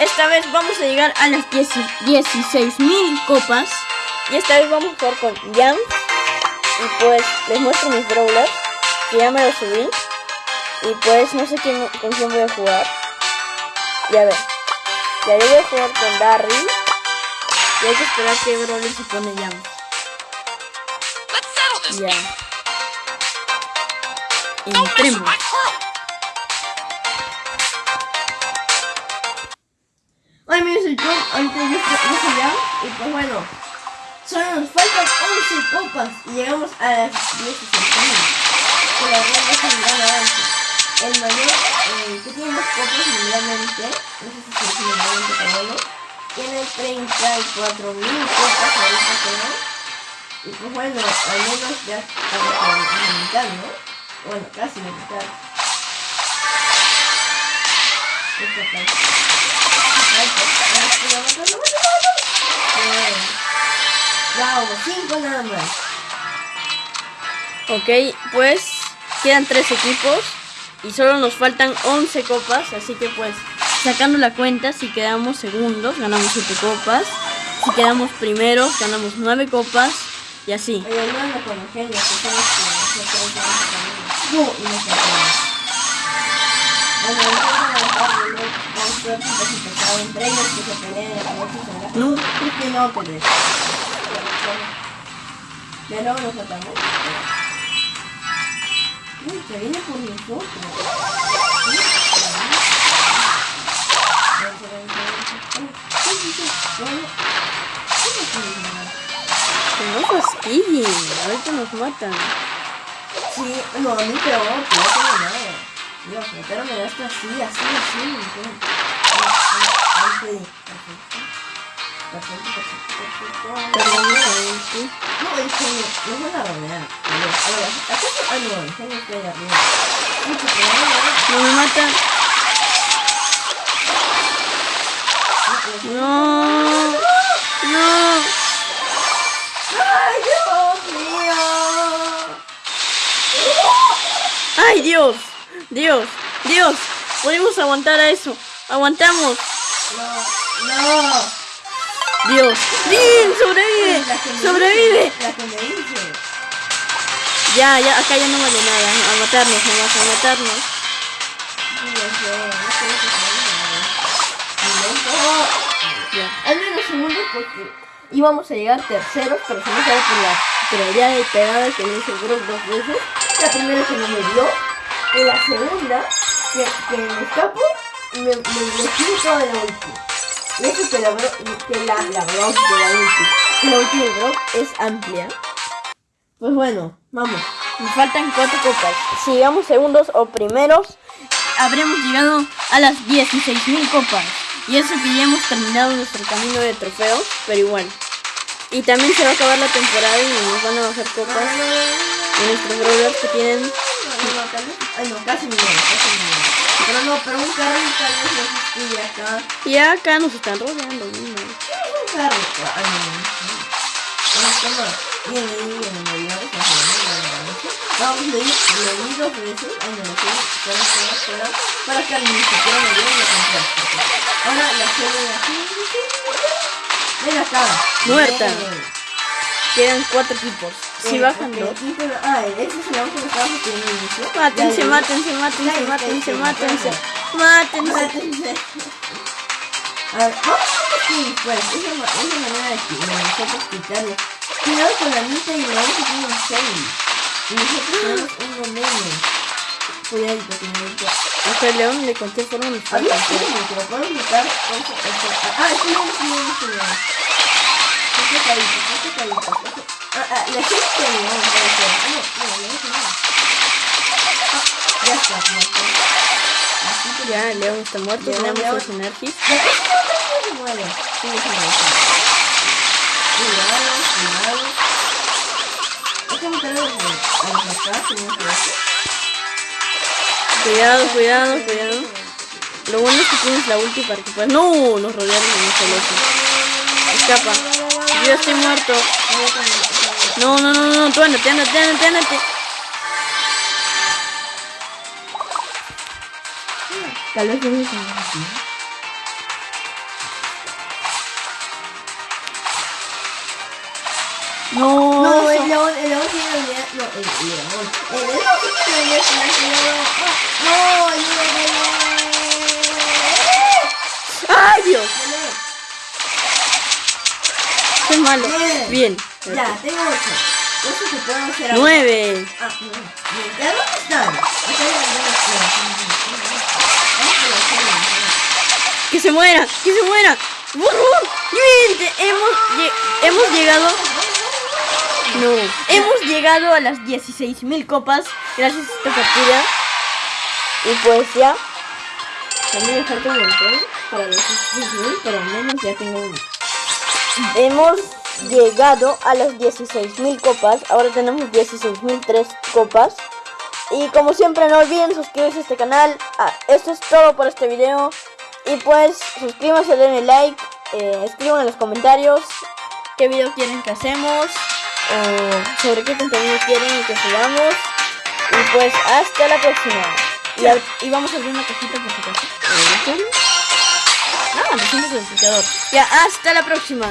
esta vez vamos a llegar a las 16.000 copas. Y esta vez vamos a jugar con Jan. Y pues les muestro mis brawlers. Que ya me los subí. Y pues no sé quién, con quién voy a jugar. Ya ver. Ya yo voy a jugar con Darry. Y hay que esperar que brawler se pone Jan. Ya. Entremos. Yo y pues bueno, solo nos faltan 11 copas y llegamos a las 16 Que la gran avance. El mayor eh, que tiene más copas mundialmente, no sé si es mundialmente pero tiene 34 mil copas ahorita creo. Y pues bueno, al menos ya estamos a la mitad, ¿no? Bueno, casi la mitad. 5 nada más. Ok, pues quedan 3 equipos y solo nos faltan 11 copas, así que pues sacando la cuenta, si quedamos segundos, ganamos 7 copas. Si quedamos primeros, ganamos 9 copas y así. No, que no te Ya luego nos matamos. Uy, se viene por nosotros. No fastidien, ahorita nos matan. Sí, no, a mí peor, que no tengo nada. Dios, meterme esto así, así, así. Ahí Perfecto, perfecto, perfecto. No, me mata. No. No. ¡Ay, Dios mío! ¡Ay, Dios! Dios, Dios, podemos aguantar a eso. Aguantamos. No, no. Dios. Bien, sobrevive. Sobrevive. Ya, ya, acá ya no vale nada. A matarnos, nomás, a matarnos. Al menos segundos porque íbamos a llegar terceros, pero se me sale por la teoría de pegada que le hice Brock dos veces. La primera que me dio y la segunda, que, que me escapo, me, me, me toda la ulti. Y eso que la, que la, la de la ulti. Que la ulti de Brock es amplia. Pues bueno, vamos. Nos faltan cuatro copas. Si llegamos segundos o primeros, habremos llegado a las 16.000 copas. Y eso que ya hemos terminado nuestro camino de trofeos, pero igual. Y también se va a acabar la temporada y nos van a bajar copas. Y nuestros brawlers que tienen Ay, no, casi me muero, casi me muero. Pero no, pero un carro tal vez no se acá. Y acá nos están rodeando, ¿no? Un carro, ay, no, no. Bueno, toma. Bien, bien, bien, me dio esa Vamos, le di dos veces. Ay, no, no, fuera, fuera, fuera. Para que ni siquiera me dio la contraste. Ahora la suelo así. Ven acá. Muerta. Quedan cuatro equipos. Si bajan dos. Ah, ese es el auto que estábamos teniendo inicio. Mátense, mátense, mátense, mátense, mátense. Mátense. A ver, vamos a sí, pues, esa, esa manera de que nosotros quitarle. Cuidado con la mitad y la otra tiene un 6. Y nosotros tenemos uno menos. Cuidadito, cuidadito. O sea, León le conté forma mi falta. A ver, que lo podemos quitar. Ah, es que. Qué cadito, qué cadito. Ah, la gente no no, no, no, no. Ah, ya está, está. Así que ya, León está muerto, tenemos energies. Ya, este se muere. Sí. Cuidado, cuidado. Déjame tener a los acá, tenemos que hacer. Cuidado, cuidado, cuidado. Lo bueno es que tienes la ulti para que puedas... ¡No! Nos rodearon en un solo Escapa. Yo estoy muerto. No, no, no, no, tú ándate, ándate, ándate, ándate. Tal vez debes así. No, no, el león, el león tiene el león. No, el león. El león tiene el león. No, el león. ¡Ay, Dios! Qué malo. Bien. Bien. Ya, tengo ocho. Ocho que puedo hacer ahora. Nueve. Ah, nueve. Bien. ¿Ya dónde están? Que se muera, que se muera. Te- hemos, hemos llegado. No, hemos llegado a las 16.000 copas gracias a esta partida. Y pues ya. También me falta un montón para los 16.000, pero al menos ya tengo uno. Hemos llegado a las 16.000 copas. Ahora tenemos 16.003 copas. Y como siempre, no olviden suscribirse a este canal. Ah, esto es todo por este video. Y pues, suscríbanse, denle like. eh, escriban en los comentarios qué video quieren que hacemos. O sobre qué contenido quieren que subamos. Y pues, hasta la próxima. Y, vamos a abrir una cajita por si acaso. No, no, el. Ya, hasta la próxima.